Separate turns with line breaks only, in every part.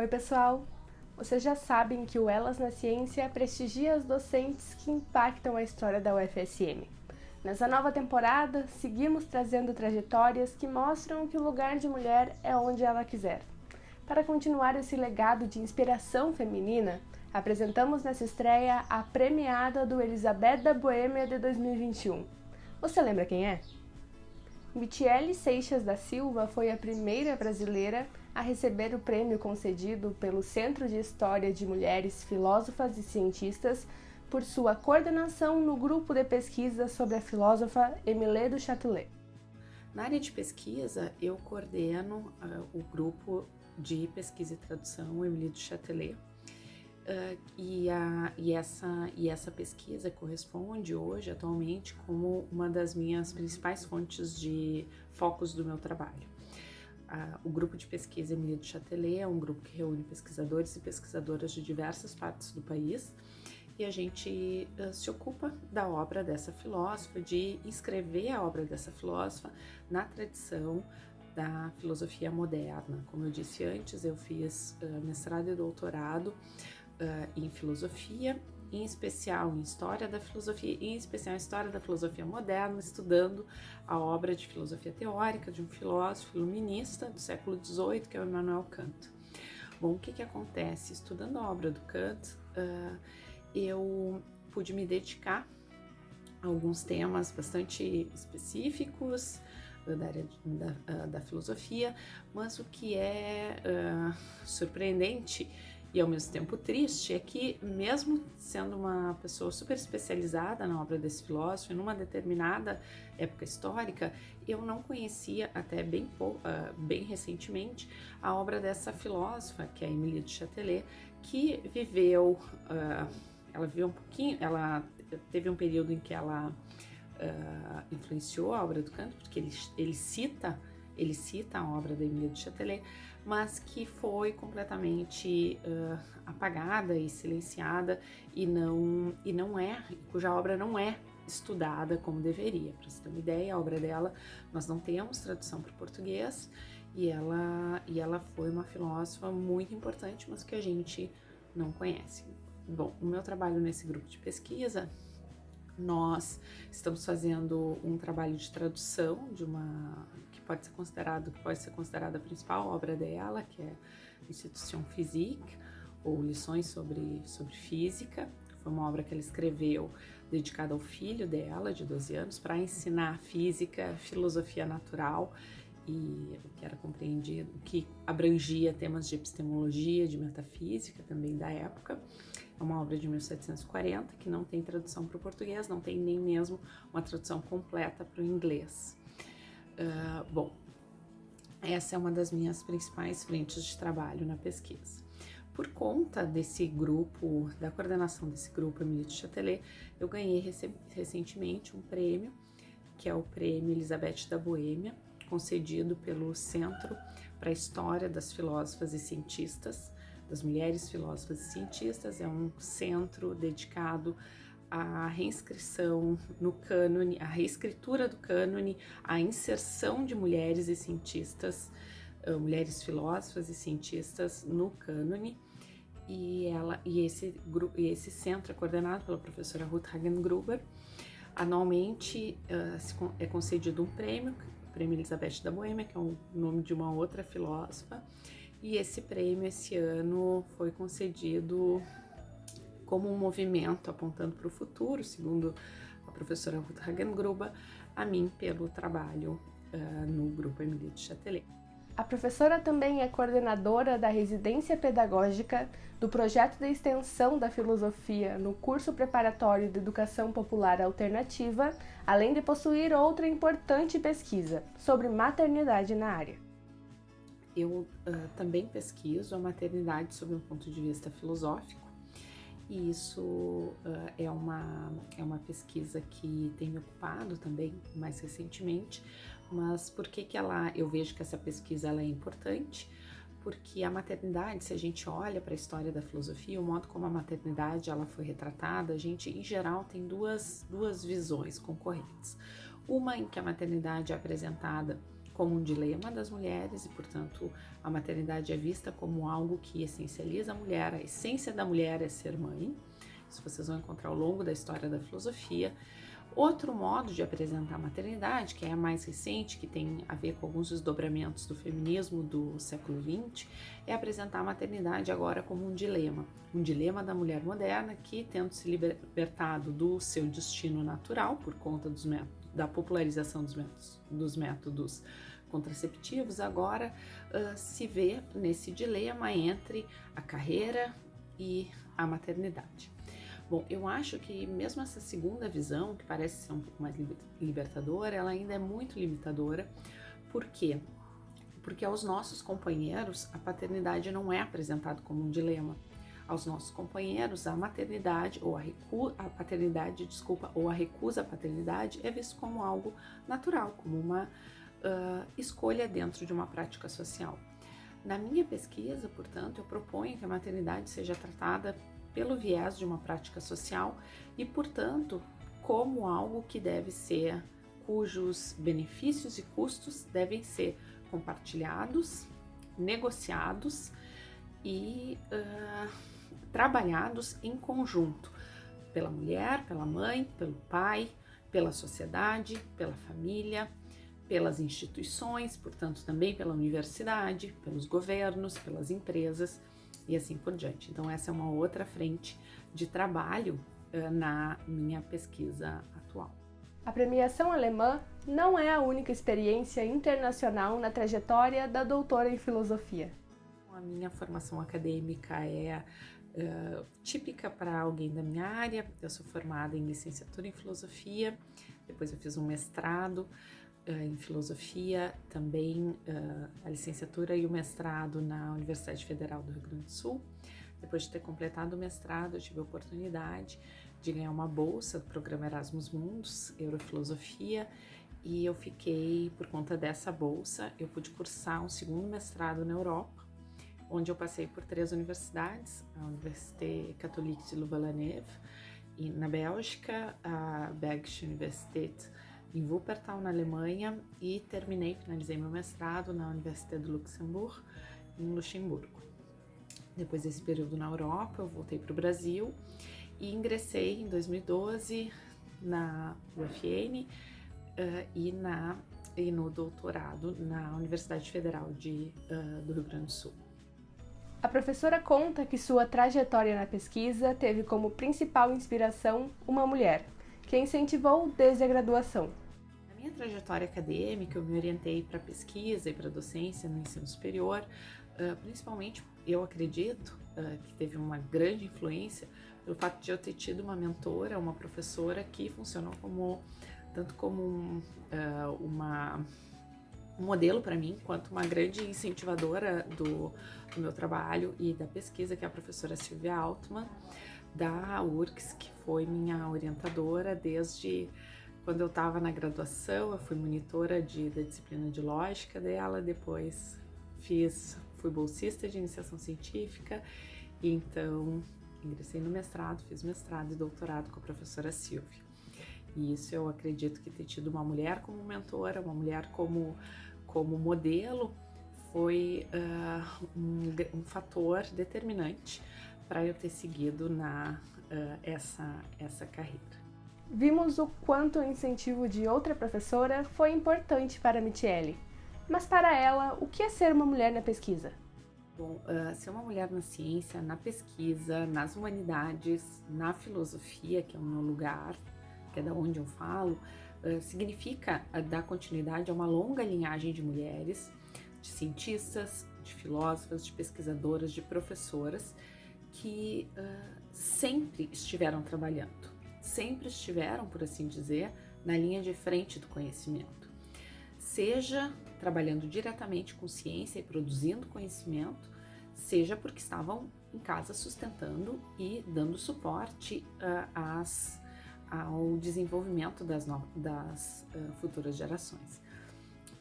Oi pessoal! Vocês já sabem que o Elas na Ciência prestigia as docentes que impactam a história da UFSM. Nessa nova temporada, seguimos trazendo trajetórias que mostram que o lugar de mulher é onde ela quiser. Para continuar esse legado de inspiração feminina, apresentamos nessa estreia a premiada do Elizabeth da Boêmia de 2021. Você lembra quem é? Michele Seixas da Silva foi a primeira brasileira a receber o prêmio concedido pelo Centro de História de Mulheres Filósofas e Cientistas por sua coordenação no grupo de pesquisa sobre a filósofa Emile du Châtelet.
Na área de pesquisa, eu coordeno uh, o grupo de pesquisa e tradução Emile du Châtelet, Uh, e, a, e, essa, e essa pesquisa corresponde hoje, atualmente, como uma das minhas principais fontes de focos do meu trabalho. Uh, o grupo de pesquisa Emilia de Châtelet é um grupo que reúne pesquisadores e pesquisadoras de diversas partes do país e a gente uh, se ocupa da obra dessa filósofa, de inscrever a obra dessa filósofa na tradição da filosofia moderna. Como eu disse antes, eu fiz mestrado e doutorado uh, em filosofia, em especial em história da filosofia, em especial em história da filosofia moderna, estudando a obra de filosofia teórica de um filósofo iluminista do século XVIII, que é o Immanuel Kant. Bom, o que que acontece? Estudando a obra do Kant, uh, eu pude me dedicar a alguns temas bastante específicos, da área da, da, filosofia, mas o que é uh, surpreendente e ao mesmo tempo triste é que, mesmo sendo uma pessoa super especializada na obra desse filósofo, numa determinada época histórica, eu não conhecia até bem, uh, bem recentemente a obra dessa filósofa, que é a Emilie de Châtelet, que viveu, uh, ela viveu um pouquinho, ela teve um período em que ela uh, influenciou a obra do Kant, porque ele, ele cita ele cita a obra da Emilie de Châtelet, mas que foi completamente uh, apagada e silenciada e não, e não é, cuja obra não é estudada como deveria. Para você ter uma ideia, a obra dela nós não temos tradução para o português e ela, e ela foi uma filósofa muito importante, mas que a gente não conhece. Bom, o meu trabalho nesse grupo de pesquisa nós estamos fazendo um trabalho de tradução de uma pode ser considerado que pode ser considerada a principal obra dela, que é Institution Physique ou Lições sobre sobre física. Foi uma obra que ela escreveu dedicada ao filho dela, de 12 anos, para ensinar física, filosofia natural e o que era compreendido, que abrangia temas de epistemologia, de metafísica também da época. É uma obra de 1740 que não tem tradução para o português, não tem nem mesmo uma tradução completa para o inglês. Uh, bom, essa é uma das minhas principais frentes de trabalho na pesquisa. Por conta desse grupo, da coordenação desse grupo Emilie de Châtelet, eu ganhei recentemente um prêmio, que é o Prêmio Elizabeth da Boêmia, concedido pelo Centro para a História das Filósofas e Cientistas, das Mulheres Filósofas e Cientistas, é um centro dedicado à reinscrição no cânone, à reescritura do cânone, à inserção de mulheres e cientistas, mulheres filósofas e cientistas no cânone. E, ela, e, esse, e esse centro é coordenado pela professora Ruth Hagengruber. Anualmente é concedido um prêmio, o Prêmio Elizabeth da Boêmia, que é o nome de uma outra filósofa, e esse prêmio esse ano foi concedido como um movimento apontando para o futuro, segundo a professora Ruth Hagengruber, a mim pelo trabalho uh, no Grupo Emilie de Châtelet.
A professora também é coordenadora da residência pedagógica do projeto de extensão da filosofia no curso preparatório de Educação Popular Alternativa, além de possuir outra importante pesquisa sobre maternidade na área
eu uh, também pesquiso a maternidade sob um ponto de vista filosófico e isso uh, é, uma, é uma pesquisa que tem me ocupado também mais recentemente, mas por que que ela, eu vejo que essa pesquisa ela é importante? Porque a maternidade, se a gente olha para a história da filosofia, o modo como a maternidade ela foi retratada, a gente em geral tem duas, duas visões concorrentes. Uma em que a maternidade é apresentada como um dilema das mulheres e, portanto, a maternidade é vista como algo que essencializa a mulher, a essência da mulher é ser mãe. Isso vocês vão encontrar ao longo da história da filosofia. Outro modo de apresentar a maternidade, que é mais recente, que tem a ver com alguns desdobramentos do feminismo do século XX, é apresentar a maternidade agora como um dilema. Um dilema da mulher moderna que, tendo se libertado do seu destino natural por conta dos métodos, da popularização dos métodos, dos métodos contraceptivos, agora uh, se vê nesse dilema entre a carreira e a maternidade. Bom, eu acho que mesmo essa segunda visão, que parece ser um pouco mais libertadora, ela ainda é muito limitadora. Por quê? Porque aos nossos companheiros a paternidade não é apresentada como um dilema. Aos nossos companheiros a maternidade ou a, recu a paternidade, desculpa, ou a recusa à paternidade é visto como algo natural, como uma uh, escolha dentro de uma prática social. Na minha pesquisa, portanto, eu proponho que a maternidade seja tratada pelo viés de uma prática social e, portanto, como algo que deve ser, cujos benefícios e custos devem ser compartilhados, negociados e uh, trabalhados em conjunto pela mulher, pela mãe, pelo pai, pela sociedade, pela família, pelas instituições, portanto também pela universidade, pelos governos, pelas empresas e assim por diante. Então, essa é uma outra frente de trabalho uh, na minha pesquisa atual.
A premiação alemã não é a única experiência internacional na trajetória da doutora em filosofia.
A minha formação acadêmica é uh, típica para alguém da minha área. Eu sou formada em licenciatura em filosofia, depois eu fiz um mestrado em filosofia, também uh, a licenciatura e o mestrado na Universidade Federal do Rio Grande do Sul. Depois de ter completado o mestrado, eu tive a oportunidade de ganhar uma bolsa do programa Erasmus Mundus, Eurofilosofia, e eu fiquei, por conta dessa bolsa, eu pude cursar um segundo mestrado na Europa, onde eu passei por três universidades, a Université Catholique de Louvain-la-Neuve, na Bélgica, a Bergische Universität em Wuppertal, na Alemanha, e terminei, finalizei meu mestrado na Universidade do Luxemburgo, em Luxemburgo. Depois desse período na Europa, eu voltei para o Brasil e ingressei em 2012 na UFN uh, eh, e, na, e no doutorado na Universidade Federal de, uh, do Rio Grande do Sul.
A professora conta que sua trajetória na pesquisa teve como principal inspiração uma mulher, que incentivou desde a graduação.
Minha trajetória acadêmica, eu me orientei para pesquisa e para docência no ensino superior, principalmente eu acredito que teve uma grande influência pelo fato de eu ter tido uma mentora, uma professora que funcionou como tanto como um, uma um modelo para mim, quanto uma grande incentivadora do, do, meu trabalho e da pesquisa, que é a professora Silvia Altman, da URCS, que foi minha orientadora desde quando eu estava na graduação, eu fui monitora de, da disciplina de lógica dela, depois fiz, fui bolsista de iniciação científica, e então ingressei no mestrado, fiz mestrado e doutorado com a professora Silvia. E isso eu acredito que ter tido uma mulher como mentora, uma mulher como como modelo foi uh, um, um, fator determinante para eu ter seguido na uh, essa essa carreira.
Vimos o quanto o incentivo de outra professora foi importante para Michele. Mas para ela, o que é ser uma mulher na pesquisa?
Bom, uh, ser uma mulher na ciência, na pesquisa, nas humanidades, na filosofia, que é o meu lugar, que é da onde eu falo, eh, significa eh, dar continuidade a uma longa linhagem de mulheres, de cientistas, de filósofas, de pesquisadoras, de professoras que uh, sempre estiveram trabalhando, sempre estiveram, por assim dizer, na linha de frente do conhecimento. Seja trabalhando diretamente com ciência e produzindo conhecimento, seja porque estavam em casa sustentando e dando suporte uh, às ao desenvolvimento das, no, das uh, futuras gerações.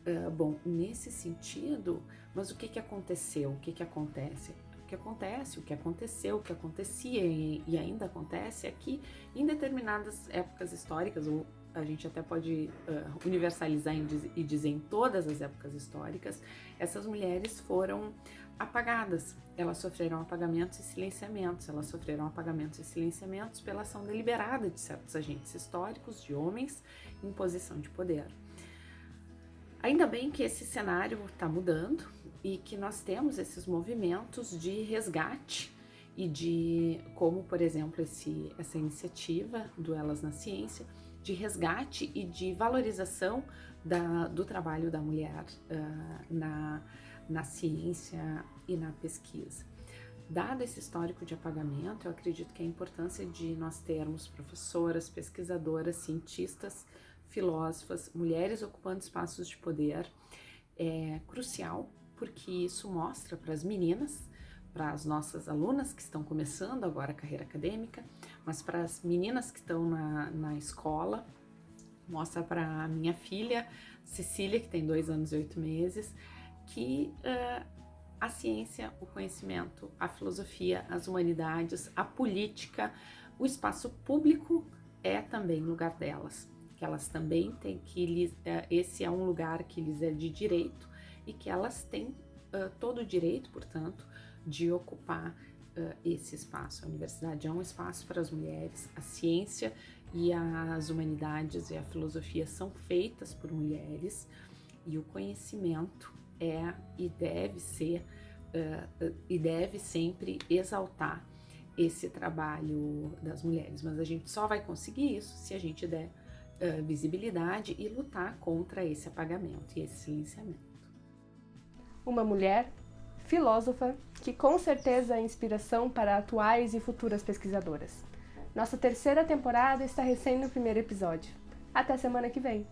Uh, bom, nesse sentido, mas o que, que aconteceu? O que, que acontece? Que acontece, o que aconteceu, o que acontecia e, e ainda acontece é que em determinadas épocas históricas, ou a gente até pode uh, universalizar e dizer em todas as épocas históricas, essas mulheres foram apagadas. Elas sofreram apagamentos e silenciamentos. Elas sofreram apagamentos e silenciamentos pela ação deliberada de certos agentes históricos, de homens em posição de poder. Ainda bem que esse cenário está mudando e que nós temos esses movimentos de resgate e de, como por exemplo esse, essa iniciativa do Elas na Ciência, de resgate e de valorização da, do trabalho da mulher uh, na, na ciência e na pesquisa. Dado esse histórico de apagamento, eu acredito que a importância de nós termos professoras, pesquisadoras, cientistas, filósofas, mulheres ocupando espaços de poder é crucial, porque isso mostra para as meninas para as nossas alunas que estão começando agora a carreira acadêmica, mas para as meninas que estão na, na escola, mostra para a minha filha Cecília, que tem dois anos e oito meses, que uh, a ciência, o conhecimento, a filosofia, as humanidades, a política, o espaço público é também lugar delas, que elas também têm que uh, esse é um lugar que lhes é de direito e que elas têm uh, todo o direito, portanto, de ocupar uh, esse espaço. A universidade é um espaço para as mulheres, a ciência e as humanidades e a filosofia são feitas por mulheres e o conhecimento é e deve ser uh, e deve sempre exaltar esse trabalho das mulheres, mas a gente só vai conseguir isso se a gente der uh, visibilidade e lutar contra esse apagamento e esse silenciamento.
Uma mulher filósofa, que com certeza é inspiração para atuais e futuras pesquisadoras. Nossa terceira temporada está recém no primeiro episódio. Até semana que vem!